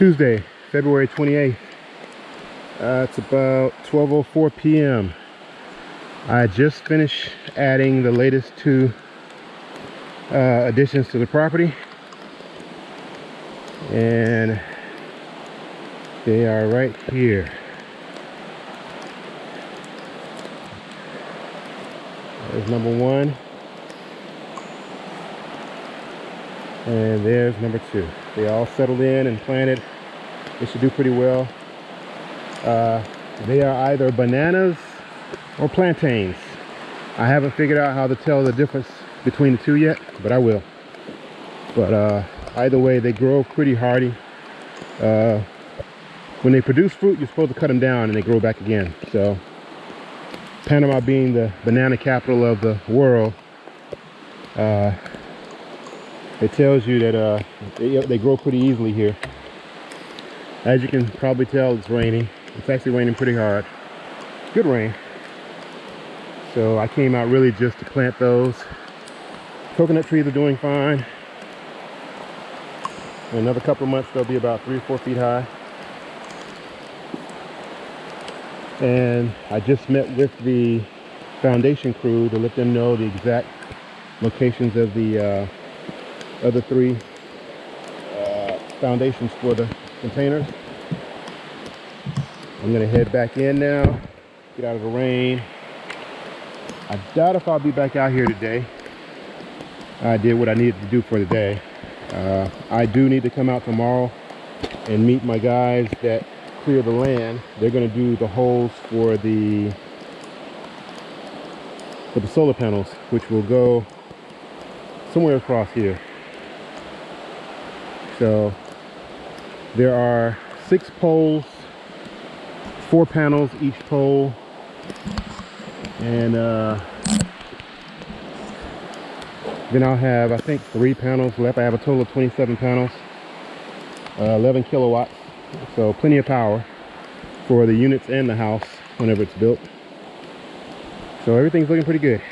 Tuesday, February 28th. Uh, it's about 12.04 p.m. I just finished adding the latest two uh, additions to the property. And they are right here. There's number one. And there's number two. They all settled in and planted. They should do pretty well. Uh, they are either bananas or plantains. I haven't figured out how to tell the difference between the two yet, but I will. But uh, either way, they grow pretty hardy. Uh, when they produce fruit, you're supposed to cut them down and they grow back again. So Panama being the banana capital of the world, uh, it tells you that uh, they, they grow pretty easily here. As you can probably tell, it's raining. It's actually raining pretty hard. Good rain. So I came out really just to plant those. Coconut trees are doing fine. In another couple of months, they'll be about three or four feet high. And I just met with the foundation crew to let them know the exact locations of the uh, other three uh, foundations for the containers. I'm gonna head back in now, get out of the rain. I doubt if I'll be back out here today. I did what I needed to do for the day. Uh, I do need to come out tomorrow and meet my guys that clear the land. They're gonna do the holes for the for the solar panels, which will go somewhere across here. So there are six poles, four panels each pole, and uh, then I'll have I think three panels left. I have a total of 27 panels, uh, 11 kilowatts, so plenty of power for the units and the house whenever it's built. So everything's looking pretty good.